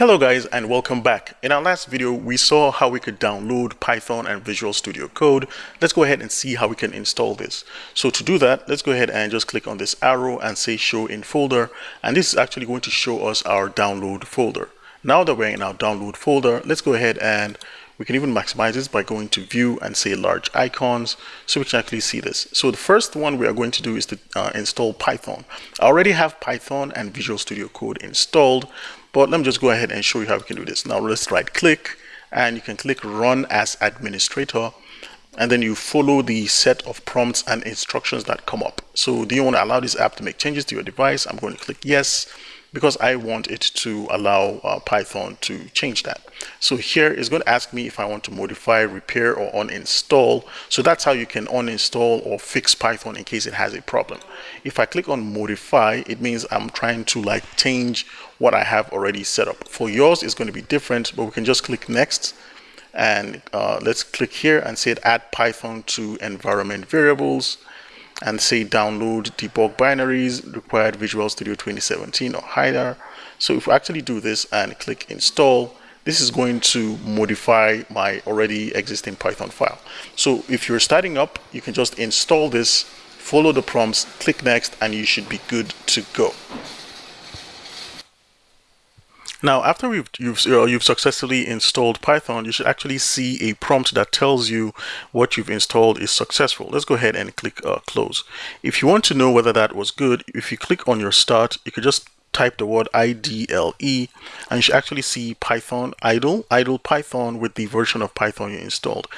Hello guys and welcome back. In our last video we saw how we could download Python and Visual Studio Code. Let's go ahead and see how we can install this. So to do that let's go ahead and just click on this arrow and say show in folder and this is actually going to show us our download folder. Now that we're in our download folder let's go ahead and we can even maximize this by going to view and say large icons so we can actually see this. So the first one we are going to do is to uh, install Python. I already have Python and Visual Studio Code installed, but let me just go ahead and show you how we can do this. Now let's right click and you can click run as administrator and then you follow the set of prompts and instructions that come up. So do you want to allow this app to make changes to your device? I'm going to click yes because I want it to allow uh, Python to change that. So here it's going to ask me if I want to modify, repair, or uninstall. So that's how you can uninstall or fix Python in case it has a problem. If I click on modify, it means I'm trying to like change what I have already set up. For yours, it's going to be different, but we can just click next and uh, let's click here and say add Python to environment variables and say download debug binaries required Visual Studio 2017 or higher. So if we actually do this and click install, this is going to modify my already existing Python file. So if you're starting up, you can just install this, follow the prompts, click next, and you should be good to go. Now, after you've, you've, uh, you've successfully installed Python, you should actually see a prompt that tells you what you've installed is successful. Let's go ahead and click uh, close. If you want to know whether that was good, if you click on your start, you could just type the word IDLE and you should actually see Python idle, idle Python with the version of Python you installed.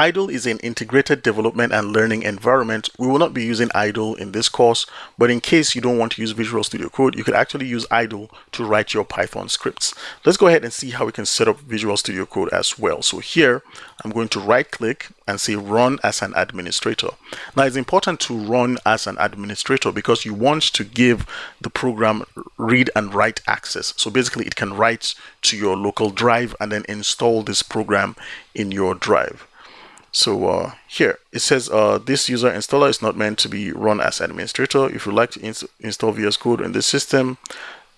IDLE is an integrated development and learning environment. We will not be using IDLE in this course, but in case you don't want to use Visual Studio Code, you could actually use IDLE to write your Python scripts. Let's go ahead and see how we can set up Visual Studio Code as well. So here, I'm going to right click and say run as an administrator. Now it's important to run as an administrator because you want to give the program read and write access. So basically it can write to your local drive and then install this program in your drive. So uh, here it says uh, this user installer is not meant to be run as administrator. If you like to ins install VS Code in this system,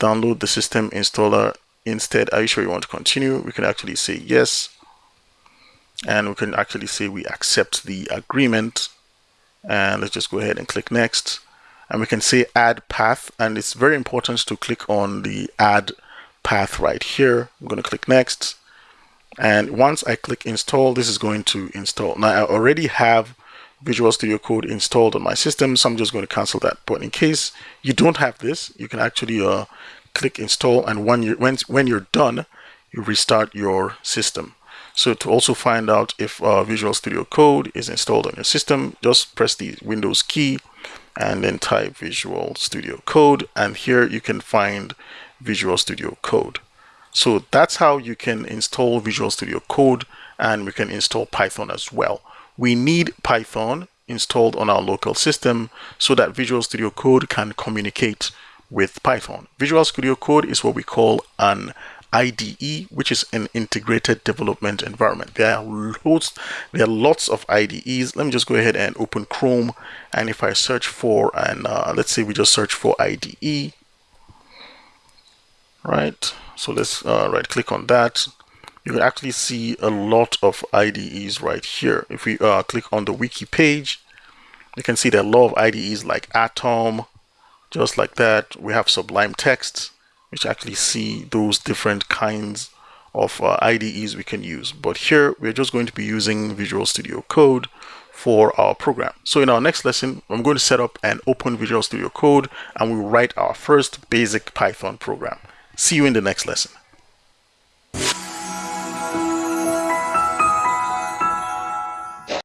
download the system installer instead. Are you sure you want to continue? We can actually say yes. And we can actually say we accept the agreement. And let's just go ahead and click next. And we can say add path. And it's very important to click on the add path right here. I'm going to click next and once I click install this is going to install. Now I already have Visual Studio Code installed on my system so I'm just going to cancel that. But in case you don't have this you can actually uh, click install and when you when, when you're done you restart your system. So to also find out if uh, Visual Studio Code is installed on your system just press the Windows key and then type Visual Studio Code and here you can find Visual Studio Code so that's how you can install Visual Studio Code and we can install Python as well. We need Python installed on our local system so that Visual Studio Code can communicate with Python. Visual Studio Code is what we call an IDE, which is an integrated development environment. There are loads, there are lots of IDEs. Let me just go ahead and open Chrome. And if I search for, and uh, let's say we just search for IDE, right? So let's uh, right click on that. You can actually see a lot of IDEs right here. If we uh, click on the wiki page, you can see there a lot of IDEs like Atom, just like that. We have Sublime Text, which actually see those different kinds of uh, IDEs we can use. But here we're just going to be using Visual Studio Code for our program. So in our next lesson, I'm going to set up an open Visual Studio Code and we'll write our first basic Python program. See you in the next lesson.